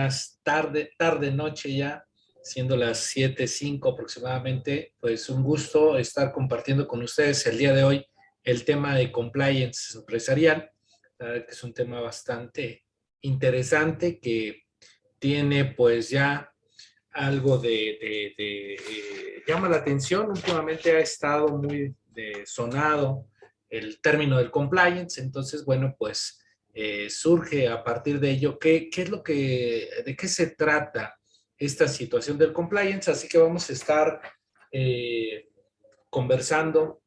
buenas tarde, tarde, noche ya, siendo las 7.05 aproximadamente. Pues un gusto estar compartiendo con ustedes el día de hoy el tema de compliance empresarial, que es un tema bastante interesante que tiene pues ya algo de, eh, llama la atención, últimamente ha estado muy sonado el término del compliance, entonces bueno pues eh, surge a partir de ello, ¿qué, ¿qué, es lo que, de qué se trata esta situación del compliance? Así que vamos a estar eh, conversando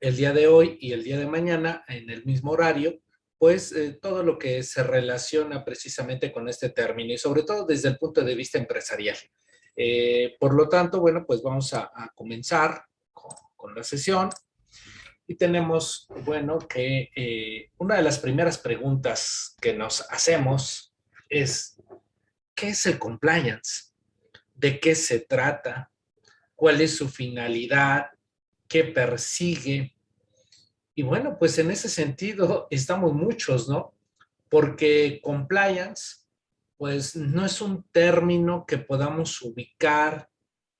el día de hoy y el día de mañana en el mismo horario, pues eh, todo lo que se relaciona precisamente con este término y sobre todo desde el punto de vista empresarial. por lo tanto, bueno, pues vamos a, comenzar con, con la sesión. Y tenemos, bueno, que eh, una de las primeras preguntas que nos hacemos es, ¿qué es el compliance? ¿De qué se trata? ¿Cuál es su finalidad? ¿Qué persigue? Y bueno, pues en ese sentido estamos muchos, ¿no? Porque compliance, pues no es un término que podamos ubicar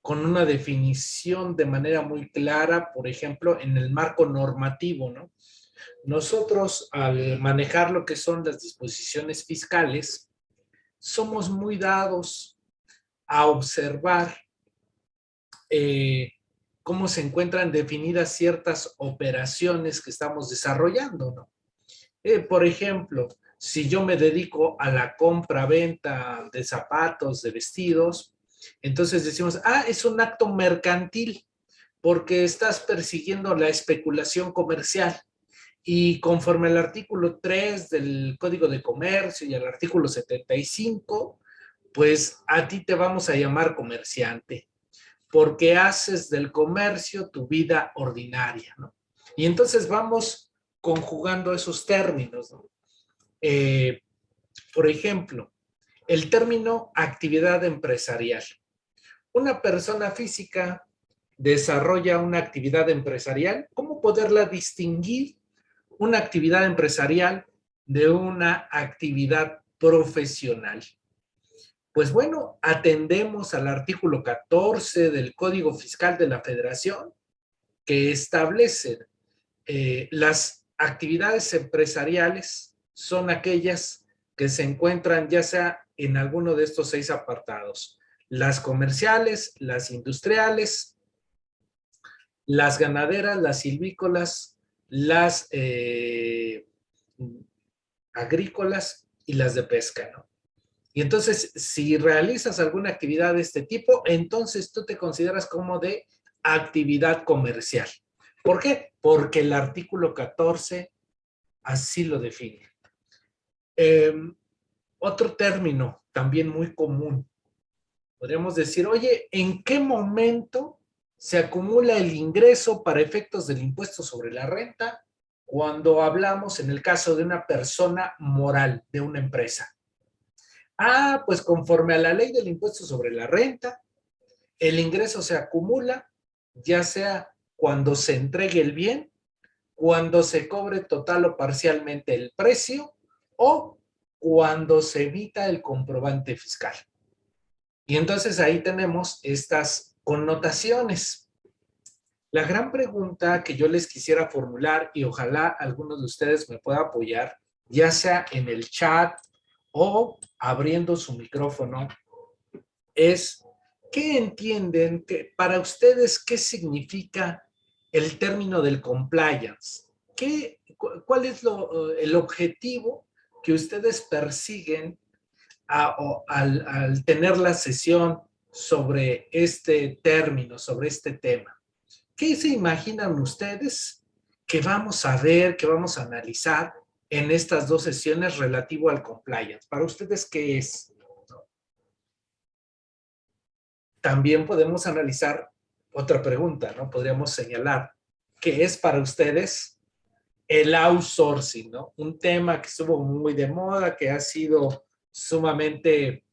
con una definición de manera muy clara, por ejemplo, en el marco normativo, ¿no? Nosotros, al manejar lo que son las disposiciones fiscales, somos muy dados a observar eh, cómo se encuentran definidas ciertas operaciones que estamos desarrollando, ¿no? Eh, por ejemplo, si yo me dedico a la compra-venta de zapatos, de vestidos, entonces decimos, ah, es un acto mercantil porque estás persiguiendo la especulación comercial. Y conforme al artículo 3 del Código de Comercio y al artículo 75, pues a ti te vamos a llamar comerciante, porque haces del comercio tu vida ordinaria, ¿no? Y entonces vamos conjugando esos términos, ¿no? Eh, por ejemplo, el término actividad empresarial. Una persona física desarrolla una actividad empresarial. ¿Cómo poderla distinguir una actividad empresarial de una actividad profesional? Pues bueno, atendemos al artículo 14 del Código Fiscal de la Federación que establece eh, las actividades empresariales son aquellas que se encuentran ya sea en alguno de estos seis apartados. Las comerciales, las industriales, las ganaderas, las silvícolas, las eh, agrícolas y las de pesca, ¿no? Y entonces, si realizas alguna actividad de este tipo, entonces tú te consideras como de actividad comercial. ¿Por qué? Porque el artículo 14 así lo define. Em, otro término también muy común. Podríamos decir, oye, ¿en qué momento se acumula el ingreso para efectos del impuesto sobre la renta cuando hablamos en el caso de una persona moral, de una empresa? Ah, pues conforme a la ley del impuesto sobre la renta, el ingreso se acumula, ya sea cuando se entregue el bien, cuando se cobre total o parcialmente el precio, o cuando se evita el comprobante fiscal. Y entonces ahí tenemos estas connotaciones. La gran pregunta que yo les quisiera formular y ojalá algunos de ustedes me pueda apoyar, ya sea en el chat o abriendo su micrófono, es ¿qué entienden que para ustedes qué significa el término del compliance? ¿Qué, ¿Cuál es lo, el objetivo que ustedes persiguen al, tener la sesión sobre este término, sobre este tema. ¿Qué se imaginan ustedes que vamos a ver, que vamos a analizar en estas dos sesiones relativo al compliance? Para ustedes, ¿qué es? También podemos analizar otra pregunta, ¿no? Podríamos señalar, ¿qué es para ustedes el outsourcing, ¿no? Un tema que estuvo muy de moda, que ha sido sumamente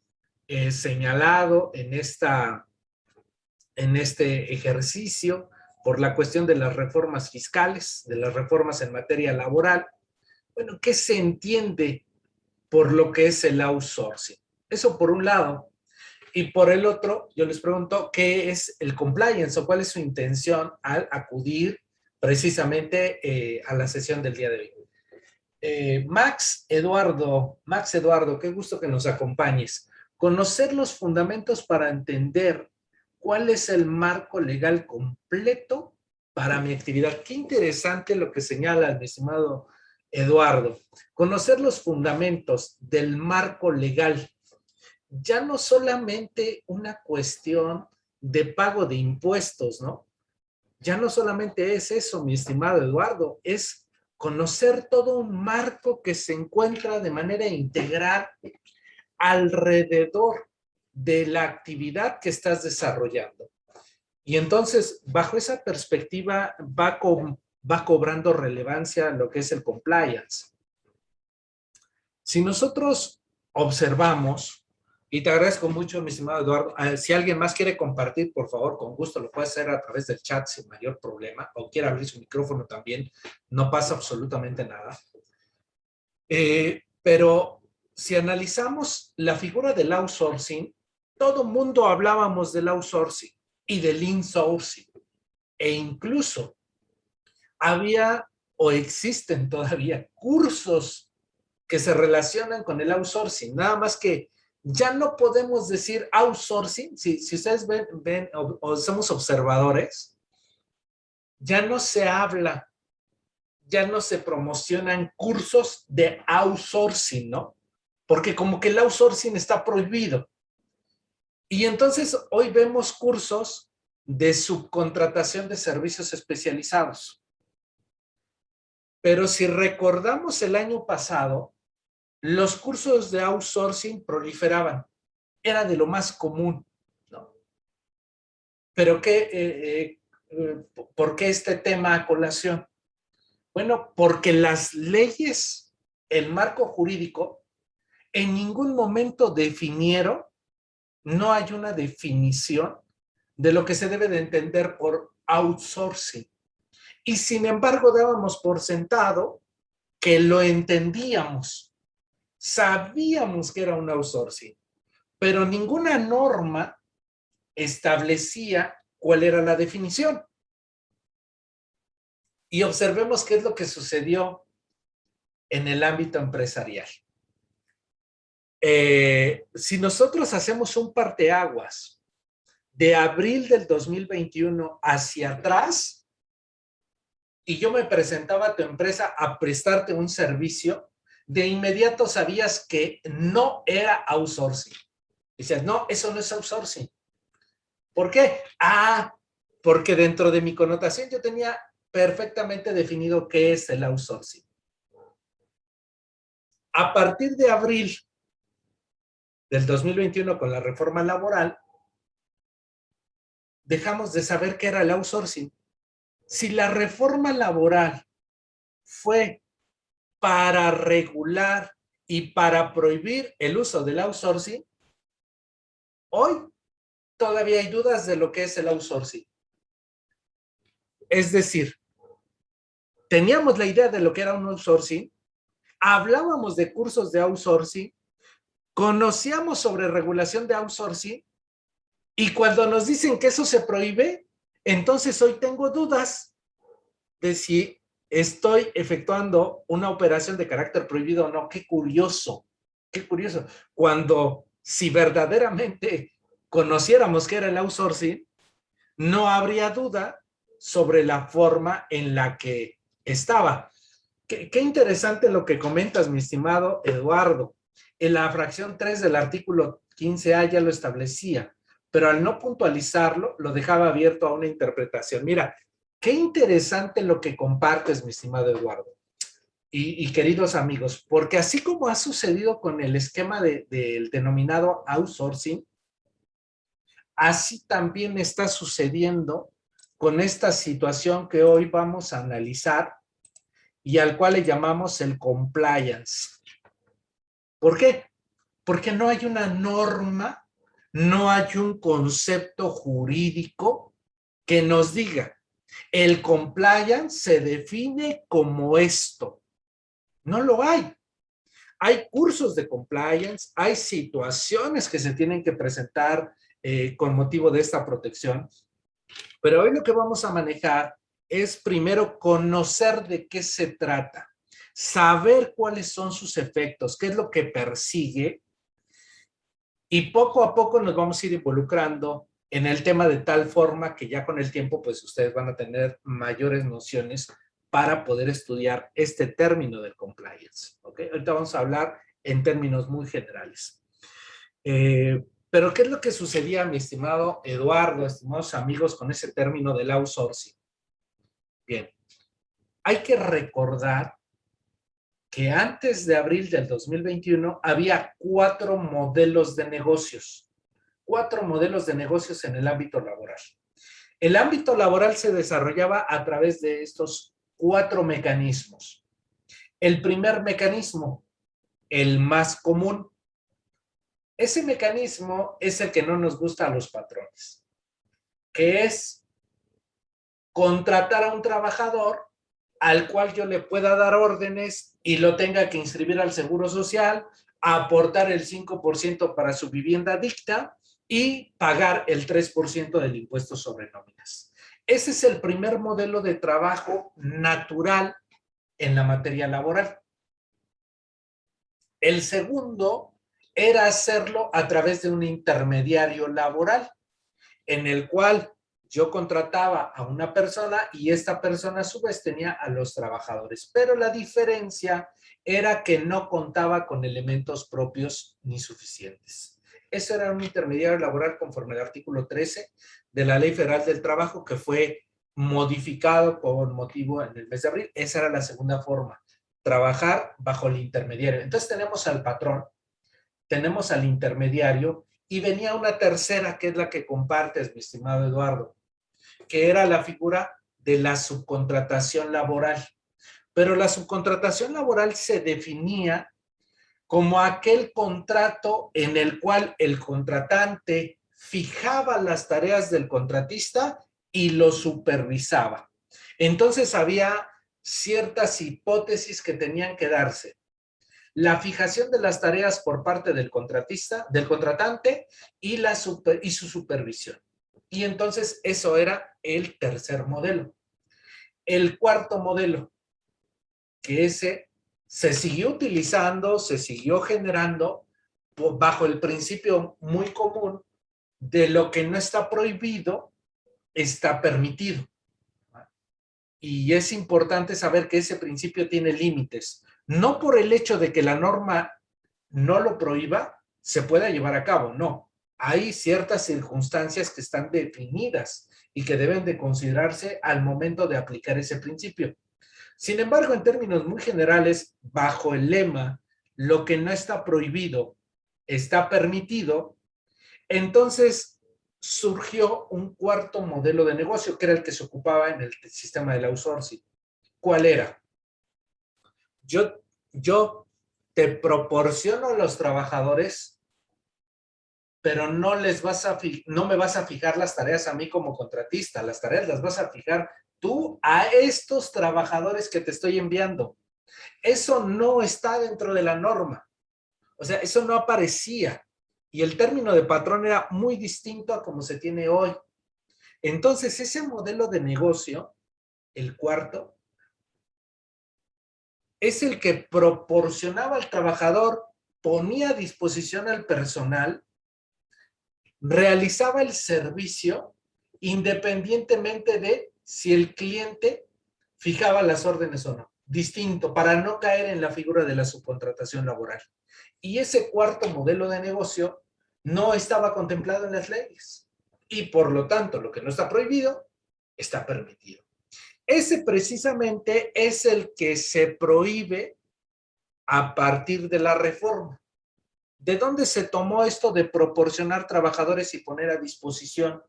eh, señalado en, esta, en este ejercicio por la cuestión de las reformas fiscales, de las reformas en materia laboral. Bueno, ¿qué se entiende por lo que es el outsourcing? Eso por un lado. Y por el otro, yo les pregunto, ¿qué es el compliance o cuál es su intención al acudir precisamente eh, a la sesión del día de hoy? Eh, Max Eduardo, Max Eduardo, qué gusto que nos acompañes. Conocer los fundamentos para entender cuál es el marco legal completo para mi actividad. Qué interesante lo que señala mi estimado Eduardo. Conocer los fundamentos del marco legal. Ya no solamente una cuestión de pago de impuestos, ¿no? Ya no solamente es eso, mi estimado Eduardo, es conocer todo un marco que se encuentra de manera integral alrededor de la actividad que estás desarrollando. Y entonces, bajo esa perspectiva, va, va cobrando relevancia lo que es el compliance. Si nosotros observamos, y te agradezco mucho, mi estimado Eduardo, ah, si alguien más quiere compartir, por favor, con gusto lo puede hacer a través del chat sin mayor problema, o quiere abrir su micrófono también, no pasa absolutamente nada. Eh, pero si analizamos la figura del outsourcing, todo mundo hablábamos del outsourcing y del insourcing. E incluso había o existen todavía cursos que se relacionan con el outsourcing. Nada más que ya no podemos decir outsourcing. Si, si ustedes ven, ven o, somos observadores, ya no se habla, ya no se promocionan cursos de outsourcing, ¿no? Porque como que el outsourcing está prohibido. Y entonces hoy vemos cursos de subcontratación de servicios especializados. Pero si recordamos el año pasado, los cursos de outsourcing proliferaban. Era de lo más común. ¿no? Pero qué, eh, eh, eh, ¿por qué este tema a colación? Bueno, porque las leyes, el marco jurídico, en ningún momento definieron no hay una definición de lo que se debe de entender por outsourcing. Y sin embargo dábamos por sentado que lo entendíamos. Sabíamos que era un outsourcing, pero ninguna norma establecía cuál era la definición. Y observemos qué es lo que sucedió en el ámbito empresarial. Eh, si nosotros hacemos un parteaguas de abril del 2021 hacia atrás, y yo me presentaba a tu empresa a prestarte un servicio, de inmediato sabías que no era outsourcing. Dices, no, eso no es outsourcing. ¿Por qué? Ah, porque dentro de mi connotación yo tenía perfectamente definido qué es el outsourcing. A partir de abril del 2021 con la reforma laboral, dejamos de saber qué era el outsourcing. Si la reforma laboral fue para regular y para prohibir el uso del outsourcing, hoy todavía hay dudas de lo que es el outsourcing. Es decir, teníamos la idea de lo que era un outsourcing, hablábamos de cursos de outsourcing, conocíamos sobre regulación de outsourcing y cuando nos dicen que eso se prohíbe, entonces hoy tengo dudas de si estoy efectuando una operación de carácter prohibido o no. Qué curioso, qué curioso. Cuando si verdaderamente conociéramos que era el outsourcing, no habría duda sobre la forma en la que estaba. Qué, interesante lo que comentas, mi estimado Eduardo. En la fracción 3 del artículo 15A ya lo establecía, pero al no puntualizarlo, lo dejaba abierto a una interpretación. Mira, qué interesante lo que compartes, mi estimado Eduardo. Y, queridos amigos, porque así como ha sucedido con el esquema del denominado outsourcing, así también está sucediendo con esta situación que hoy vamos a analizar y al cual le llamamos el compliance. ¿Por qué? Porque no hay una norma, no hay un concepto jurídico que nos diga, el compliance se define como esto. No lo hay. Hay cursos de compliance, hay situaciones que se tienen que presentar eh, con motivo de esta protección, pero hoy lo que vamos a manejar es primero conocer de qué se trata, saber cuáles son sus efectos, qué es lo que persigue y poco a poco nos vamos a ir involucrando en el tema de tal forma que ya con el tiempo pues ustedes van a tener mayores nociones para poder estudiar este término del compliance. ¿okay? Ahorita vamos a hablar en términos muy generales. Eh, pero ¿qué es lo que sucedía, mi estimado Eduardo, estimados amigos, con ese término del outsourcing? Bien, hay que recordar que antes de abril del 2021 había cuatro modelos de negocios, cuatro modelos de negocios en el ámbito laboral. El ámbito laboral se desarrollaba a través de estos cuatro mecanismos. El primer mecanismo, el más común. Ese mecanismo es el que no nos gusta a los patrones, que es contratar a un trabajador al cual yo le pueda dar órdenes y lo tenga que inscribir al Seguro Social, aportar el 5% para su vivienda dicta y pagar el 3% del impuesto sobre nóminas. Ese es el primer modelo de trabajo natural en la materia laboral. El segundo era hacerlo a través de un intermediario laboral, en el cual yo contrataba a una persona y esta persona a su vez tenía a los trabajadores. Pero la diferencia era que no contaba con elementos propios ni suficientes. Eso era un intermediario laboral conforme al artículo 13 de la Ley Federal del Trabajo que fue modificado por motivo en el mes de abril. Esa era la segunda forma, trabajar bajo el intermediario. Entonces tenemos al patrón, tenemos al intermediario y venía una tercera que es la que compartes, mi estimado Eduardo, que era la figura de la subcontratación laboral. Pero la subcontratación laboral se definía como aquel contrato en el cual el contratante fijaba las tareas del contratista y lo supervisaba. Entonces había ciertas hipótesis que tenían que darse. La fijación de las tareas por parte del contratista, del contratante y, la y su supervisión. Y entonces eso era el tercer modelo. El cuarto modelo, que ese se siguió utilizando, se siguió generando bajo el principio muy común de lo que no está prohibido, está permitido. Y es importante saber que ese principio tiene límites. No por el hecho de que la norma no lo prohíba, se pueda llevar a cabo, no. Hay ciertas circunstancias que están definidas y que deben de considerarse al momento de aplicar ese principio. Sin embargo, en términos muy generales, bajo el lema, lo que no está prohibido está permitido, entonces surgió un cuarto modelo de negocio, que era el que se ocupaba en el sistema del outsourcing. ¿Cuál era? Yo, yo te proporciono a los trabajadores, pero no, les vas a, no me vas a fijar las tareas a mí como contratista, las tareas las vas a fijar tú a estos trabajadores que te estoy enviando. Eso no está dentro de la norma. O sea, eso no aparecía. Y el término de patrón era muy distinto a como se tiene hoy. Entonces, ese modelo de negocio, el cuarto, es el que proporcionaba al trabajador, ponía a disposición al personal, realizaba el servicio independientemente de si el cliente fijaba las órdenes o no. Distinto, para no caer en la figura de la subcontratación laboral. Y ese cuarto modelo de negocio no estaba contemplado en las leyes. Y por lo tanto, lo que no está prohibido, está permitido. Ese precisamente es el que se prohíbe a partir de la reforma. ¿De dónde se tomó esto de proporcionar trabajadores y poner a disposición?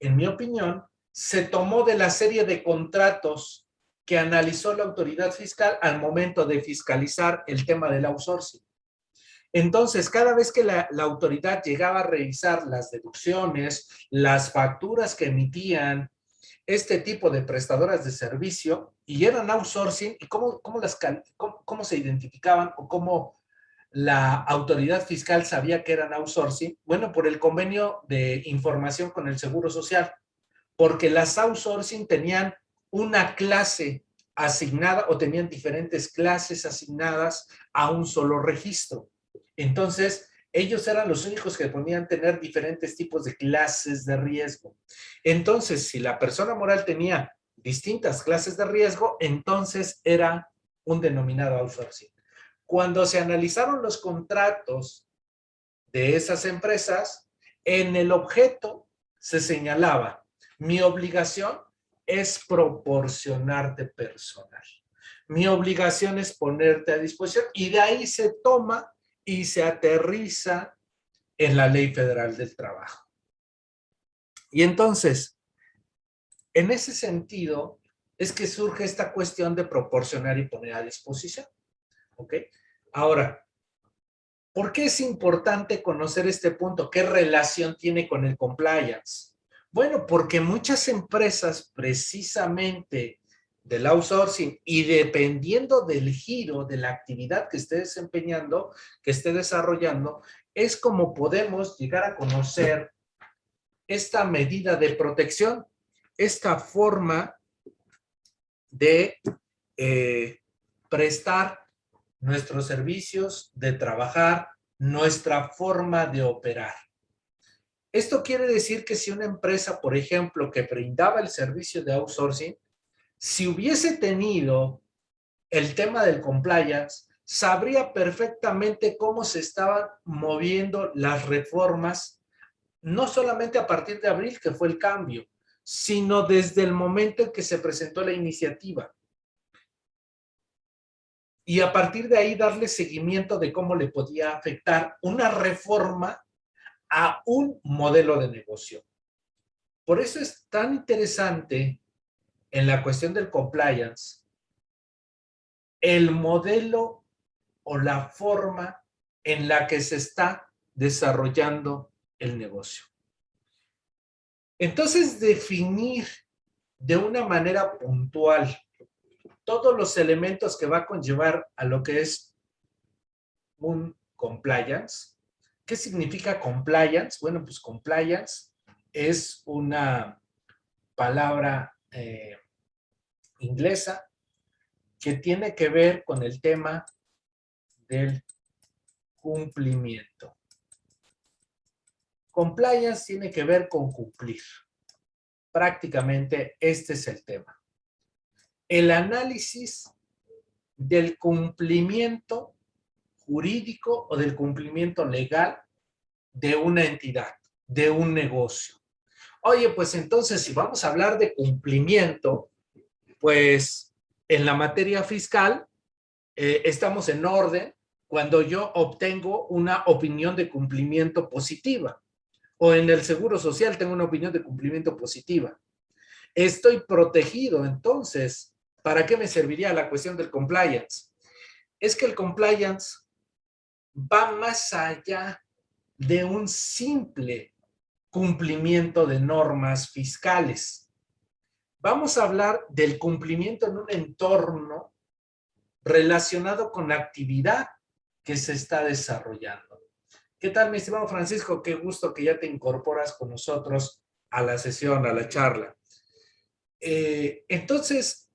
En mi opinión, se tomó de la serie de contratos que analizó la autoridad fiscal al momento de fiscalizar el tema del outsourcing. Entonces, cada vez que la, autoridad llegaba a revisar las deducciones, las facturas que emitían este tipo de prestadoras de servicio y eran outsourcing y cómo, cómo, las, cómo, se identificaban o cómo la autoridad fiscal sabía que eran outsourcing. Bueno, por el convenio de información con el Seguro Social, porque las outsourcing tenían una clase asignada o tenían diferentes clases asignadas a un solo registro. Entonces, ellos eran los únicos que podían tener diferentes tipos de clases de riesgo. Entonces, si la persona moral tenía distintas clases de riesgo, entonces era un denominado outsourcing. Cuando se analizaron los contratos de esas empresas, en el objeto se señalaba, mi obligación es proporcionarte personal. Mi obligación es ponerte a disposición y de ahí se toma y se aterriza en la Ley Federal del Trabajo. Y entonces, en ese sentido, es que surge esta cuestión de proporcionar y poner a disposición. ¿Ok? Ahora, ¿por qué es importante conocer este punto? ¿Qué relación tiene con el compliance? Bueno, porque muchas empresas precisamente del outsourcing y dependiendo del giro de la actividad que esté desempeñando, que esté desarrollando, es como podemos llegar a conocer esta medida de protección, esta forma de eh, prestar nuestros servicios, de trabajar, nuestra forma de operar. Esto quiere decir que si una empresa, por ejemplo, que brindaba el servicio de outsourcing, si hubiese tenido el tema del compliance, sabría perfectamente cómo se estaban moviendo las reformas, no solamente a partir de abril, que fue el cambio, sino desde el momento en que se presentó la iniciativa. Y a partir de ahí darle seguimiento de cómo le podía afectar una reforma a un modelo de negocio. Por eso es tan interesante en la cuestión del compliance, el modelo o la forma en la que se está desarrollando el negocio. Entonces, definir de una manera puntual todos los elementos que va a conllevar a lo que es un compliance. ¿Qué significa compliance? Bueno, pues compliance es una palabra eh, inglesa que tiene que ver con el tema del cumplimiento. Compliance tiene que ver con cumplir. Prácticamente este es el tema. El análisis del cumplimiento jurídico o del cumplimiento legal de una entidad, de un negocio. Oye, pues entonces si vamos a hablar de cumplimiento, pues en la materia fiscal eh, estamos en orden cuando yo obtengo una opinión de cumplimiento positiva. O en el Seguro Social tengo una opinión de cumplimiento positiva. Estoy protegido, entonces, ¿para qué me serviría la cuestión del compliance? Es que el compliance va más allá de un simple cumplimiento de normas fiscales. Vamos a hablar del cumplimiento en un entorno relacionado con la actividad que se está desarrollando. ¿Qué tal, mi estimado Francisco? Qué gusto que ya te incorporas con nosotros a la sesión, a la charla. Eh, entonces,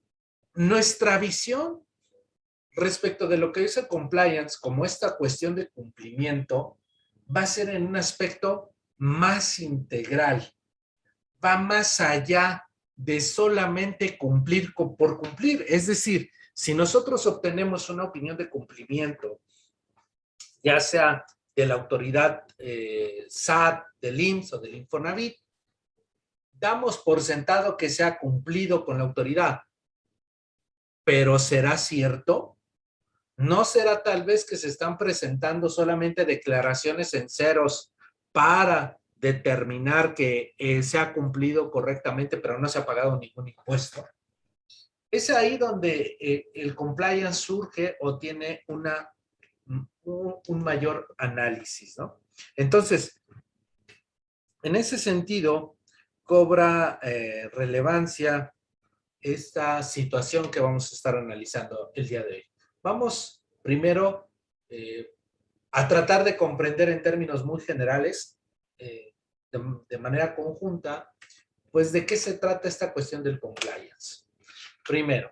nuestra visión respecto de lo que el compliance, como esta cuestión de cumplimiento, va a ser en un aspecto más integral, va más allá de solamente cumplir por cumplir. Es decir, si nosotros obtenemos una opinión de cumplimiento, ya sea de la autoridad eh, SAT, del IMSS o del Infonavit, damos por sentado que se ha cumplido con la autoridad. Pero ¿será cierto? ¿No será tal vez que se están presentando solamente declaraciones en ceros para determinar que eh, se ha cumplido correctamente, pero no se ha pagado ningún impuesto? Es ahí donde eh, el compliance surge o tiene una, un, mayor análisis, ¿no? Entonces, en ese sentido, cobra eh, relevancia esta situación que vamos a estar analizando el día de hoy. Vamos primero eh, a tratar de comprender en términos muy generales, eh, de, manera conjunta, pues de qué se trata esta cuestión del compliance. Primero,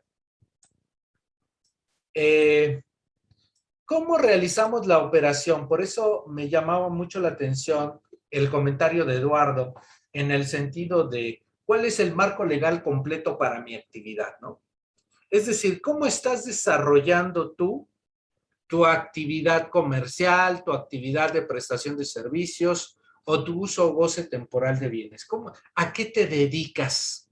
¿cómo realizamos la operación? Por eso me llamaba mucho la atención el comentario de Eduardo en el sentido de cuál es el marco legal completo para mi actividad, ¿no? Es decir, ¿cómo estás desarrollando tú tu actividad comercial, tu actividad de prestación de servicios o tu uso o goce temporal de bienes? ¿Cómo, ¿A qué te dedicas?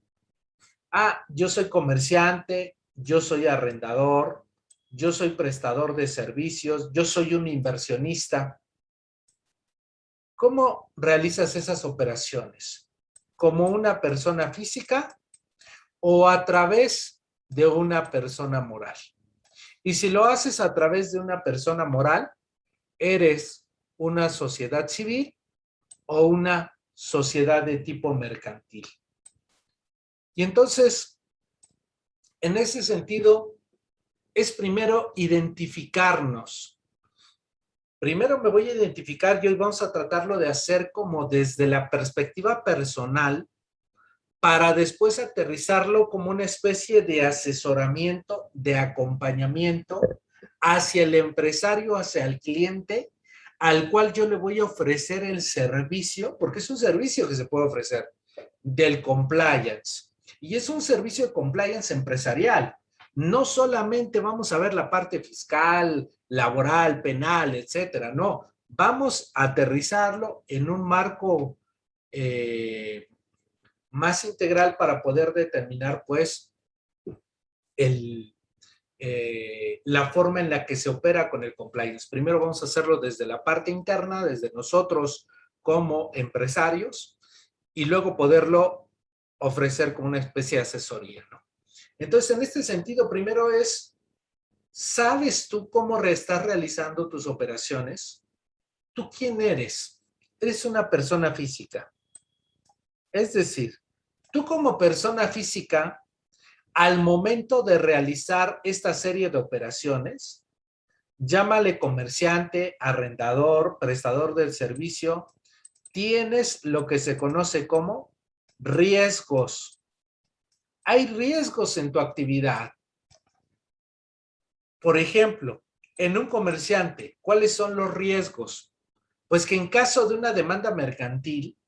Ah, yo soy comerciante, yo soy arrendador, yo soy prestador de servicios, yo soy un inversionista. ¿Cómo realizas esas operaciones? ¿Como una persona física o a través de una persona moral? Y si lo haces a través de una persona moral, eres una sociedad civil o una sociedad de tipo mercantil. Y entonces, en ese sentido, es primero identificarnos Primero me voy a identificar y hoy vamos a tratarlo de hacer como desde la perspectiva personal para después aterrizarlo como una especie de asesoramiento, de acompañamiento hacia el empresario, hacia el cliente, al cual yo le voy a ofrecer el servicio, porque es un servicio que se puede ofrecer, del compliance. Y es un servicio de compliance empresarial. No solamente vamos a ver la parte fiscal, laboral, penal, etcétera. No, vamos a aterrizarlo en un marco eh, más integral para poder determinar, pues, eh, la forma en la que se opera con el compliance. Primero vamos a hacerlo desde la parte interna, desde nosotros como empresarios, y luego poderlo ofrecer como una especie de asesoría. Entonces, en este sentido, primero es ¿Sabes tú cómo estás realizando tus operaciones? ¿Tú quién eres? Eres una persona física. Es decir, tú como persona física, al momento de realizar esta serie de operaciones, llámale comerciante, arrendador, prestador del servicio, tienes lo que se conoce como riesgos. Hay riesgos en tu actividad. Por ejemplo, en un comerciante, ¿cuáles son los riesgos? Pues que en caso de una demanda mercantil,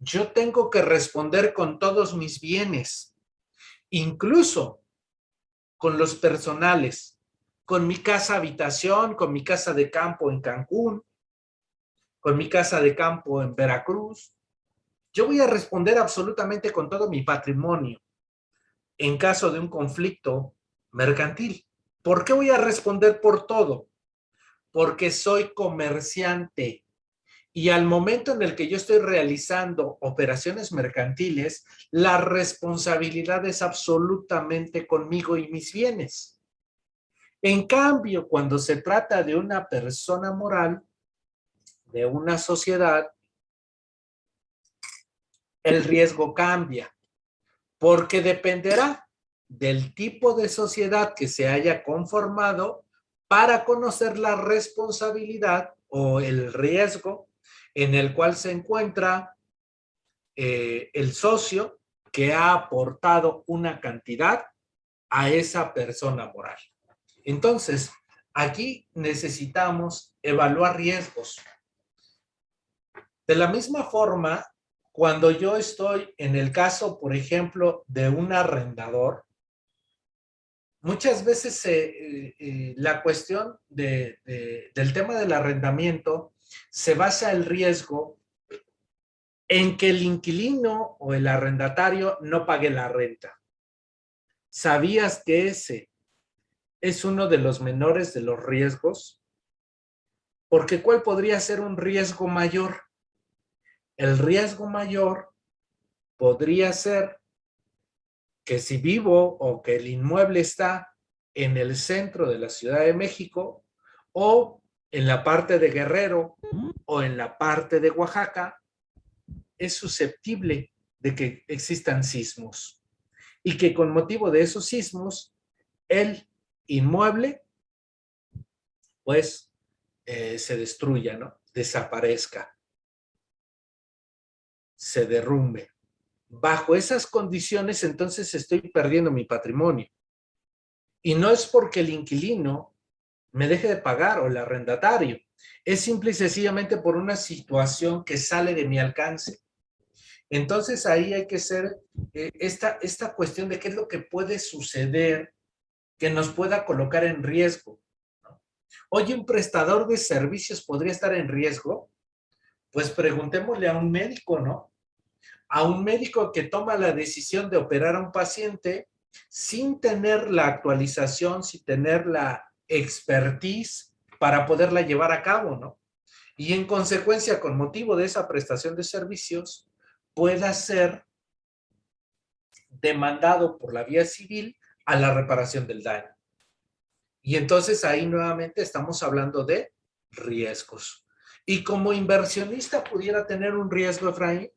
yo tengo que responder con todos mis bienes, incluso con los personales, con mi casa habitación, con mi casa de campo en Cancún, con mi casa de campo en Veracruz. Yo voy a responder absolutamente con todo mi patrimonio en caso de un conflicto mercantil. ¿Por qué voy a responder por todo? Porque soy comerciante y al momento en el que yo estoy realizando operaciones mercantiles, la responsabilidad es absolutamente conmigo y mis bienes. En cambio, cuando se trata de una persona moral, de una sociedad, el riesgo cambia, porque dependerá del tipo de sociedad que se haya conformado para conocer la responsabilidad o el riesgo en el cual se encuentra eh, el socio que ha aportado una cantidad a esa persona moral. Entonces, aquí necesitamos evaluar riesgos. De la misma forma, cuando yo estoy en el caso, por ejemplo, de un arrendador, muchas veces eh, eh, la cuestión del tema del arrendamiento se basa el riesgo en que el inquilino o el arrendatario no pague la renta. ¿Sabías que ese es uno de los menores de los riesgos? Porque ¿cuál podría ser un riesgo mayor? El riesgo mayor podría ser que si vivo o que el inmueble está en el centro de la Ciudad de México o en la parte de Guerrero o en la parte de Oaxaca, es susceptible de que existan sismos y que con motivo de esos sismos el inmueble pues eh, se destruya, ¿no? Desaparezca, se derrumbe. Bajo esas condiciones entonces estoy perdiendo mi patrimonio. Y no es porque el inquilino me deje de pagar o el arrendatario, es simple y sencillamente por una situación que sale de mi alcance. Entonces ahí hay que ser eh, esta, esta cuestión de qué es lo que puede suceder que nos pueda colocar en riesgo. Oye, ¿un prestador de servicios podría estar en riesgo? Pues preguntémosle a un médico, ¿no? A un médico que toma la decisión de operar a un paciente sin tener la actualización, sin tener la expertise para poderla llevar a cabo, ¿no? Y en consecuencia, con motivo de esa prestación de servicios, pueda ser demandado por la vía civil a la reparación del daño. Y entonces ahí nuevamente estamos hablando de riesgos. Y como inversionista pudiera tener un riesgo, Efraín,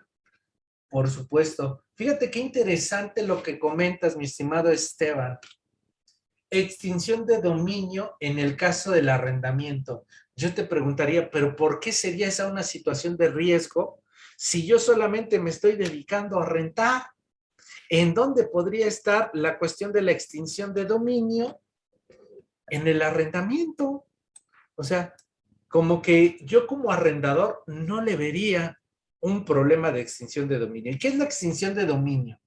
por supuesto. Fíjate qué interesante lo que comentas, mi estimado Esteban. Extinción de dominio en el caso del arrendamiento. Yo te preguntaría, ¿pero por qué sería esa una situación de riesgo si yo solamente me estoy dedicando a rentar? ¿En dónde podría estar la cuestión de la extinción de dominio? En el arrendamiento. O sea, como que yo como arrendador no le vería un problema de extinción de dominio. ¿Y qué es la extinción de dominio?